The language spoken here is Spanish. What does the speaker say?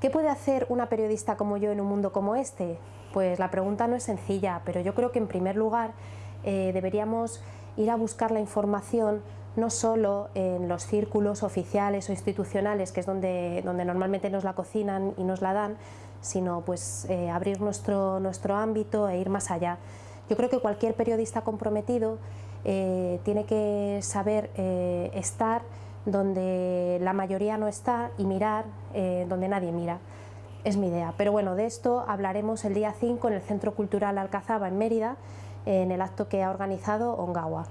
¿Qué puede hacer una periodista como yo en un mundo como este? Pues la pregunta no es sencilla, pero yo creo que en primer lugar eh, deberíamos ir a buscar la información no solo en los círculos oficiales o institucionales, que es donde, donde normalmente nos la cocinan y nos la dan, sino pues eh, abrir nuestro, nuestro ámbito e ir más allá. Yo creo que cualquier periodista comprometido eh, tiene que saber estar donde la mayoría no está y mirar donde nadie mira. Es mi idea. Pero bueno, de esto hablaremos el día 5 en el Centro Cultural Alcazaba en Mérida, en el acto que ha organizado Ongawa.